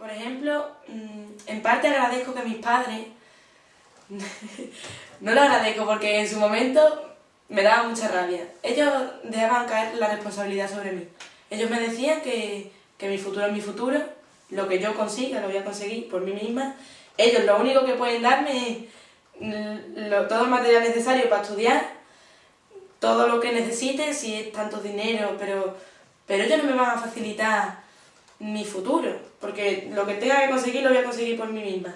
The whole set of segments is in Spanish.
Por ejemplo, mm, en parte agradezco que mis padres, no lo agradezco porque en su momento me daba mucha rabia. Ellos dejaban caer la responsabilidad sobre mí. Ellos me decían que, que mi futuro es mi futuro, lo que yo consiga lo voy a conseguir por mí misma. Ellos lo único que pueden darme es mm, todo el material necesario para estudiar, todo lo que necesite, si es tanto dinero, pero, pero ellos no me van a facilitar mi futuro, porque lo que tenga que conseguir lo voy a conseguir por mí misma.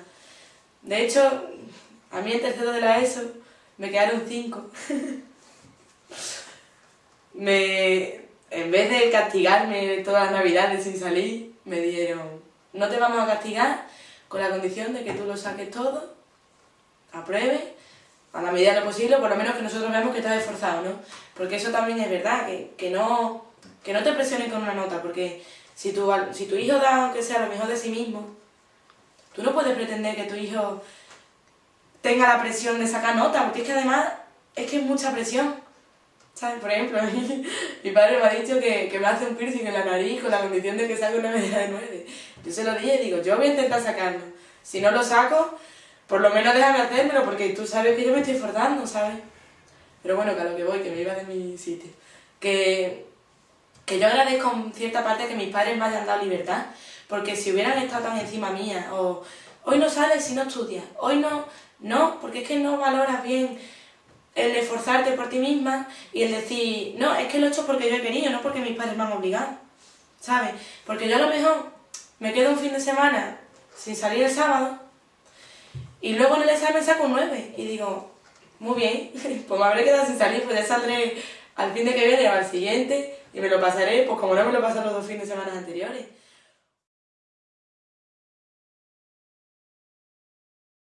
De hecho, a mí en tercero de la ESO me quedaron cinco. me, en vez de castigarme todas las navidades sin salir, me dieron, no te vamos a castigar con la condición de que tú lo saques todo, apruebes, a la medida de lo posible, por lo menos que nosotros veamos que estás esforzado, ¿no? Porque eso también es verdad, que, que, no, que no te presionen con una nota, porque si tu, si tu hijo da, aunque sea lo mejor de sí mismo, tú no puedes pretender que tu hijo tenga la presión de sacar nota, porque es que además es que es mucha presión. ¿Sabes? Por ejemplo, mi padre me ha dicho que, que, me hace un piercing en la nariz con la condición de que saque una medida de 9. Yo se lo dije y digo, yo voy a intentar sacarlo. Si no lo saco, por lo menos déjame hacérmelo, porque tú sabes que yo me estoy esforzando, ¿sabes? Pero bueno, que a lo que voy, que me iba de mi sitio. Que, que yo agradezco en cierta parte que mis padres me hayan dado libertad, porque si hubieran estado tan encima mía, o hoy no sales si no estudias, hoy no, no, porque es que no valoras bien el esforzarte por ti misma y el decir, no, es que lo he hecho porque yo he querido, no porque mis padres me han obligado, ¿sabes? Porque yo a lo mejor me quedo un fin de semana sin salir el sábado y luego en el examen saco un 9 y digo, muy bien, pues me habré quedado sin salir, pues ya saldré al fin de que viene o al siguiente y me lo pasaré, pues como no me lo pasan los dos fines de semana anteriores.